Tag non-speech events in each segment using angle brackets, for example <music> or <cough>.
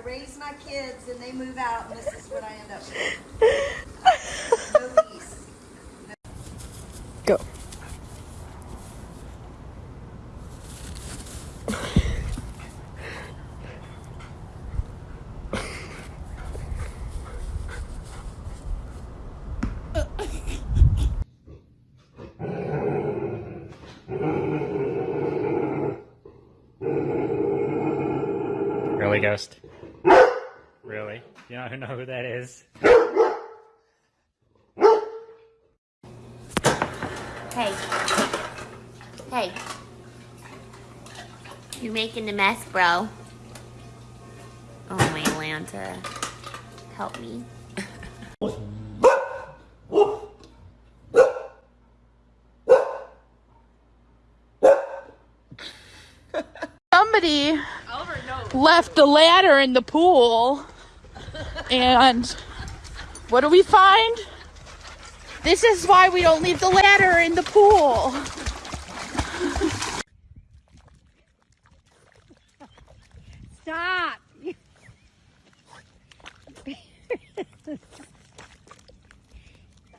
I raise my kids and they move out, and this is what I end up with. No lease. No. Go. Ghost. Really? You don't know who that is? Hey. Hey. You're making a mess, bro. Oh, my Atlanta. Help me. Somebody left the ladder in the pool. And what do we find? This is why we don't leave the ladder in the pool. Stop.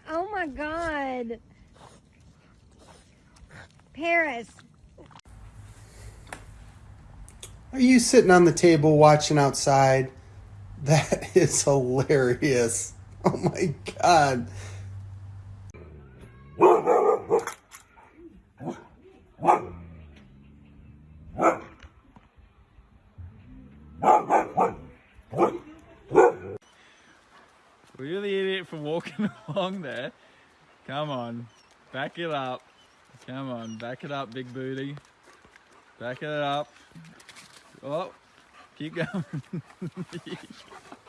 oh my God. Paris. Are you sitting on the table watching outside? That <laughs> is hilarious. Oh my god. The idiot for walking <laughs> along there? Come on, back it up. Come on, back it up, big booty. Back it up. Oh, фига. <laughs>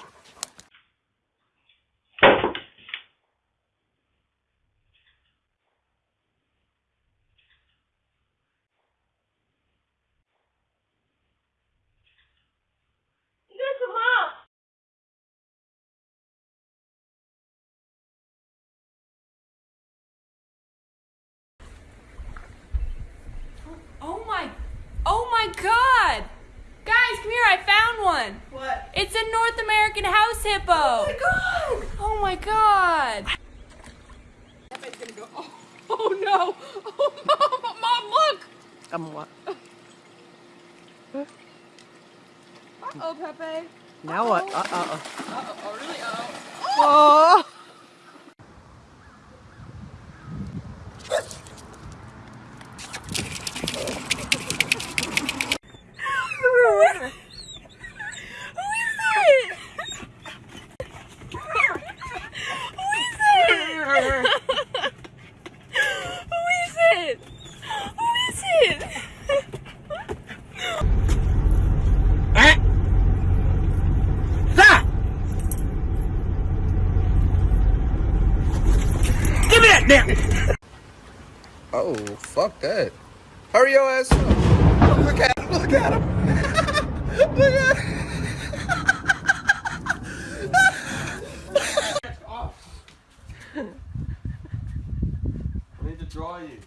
It's a North American house hippo! Oh my god! Oh my god! Oh, oh no! Oh, mom, mom, look! Um, what? Uh-oh, Pepe. Now what? Uh, uh, uh. Uh-oh, oh really? Uh-oh. Oh! Oh, Oh, fuck that. Hurry your ass up. Look at him, look at him. <laughs> look at him. I need to dry you.